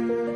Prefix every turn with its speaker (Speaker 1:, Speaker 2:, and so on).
Speaker 1: you.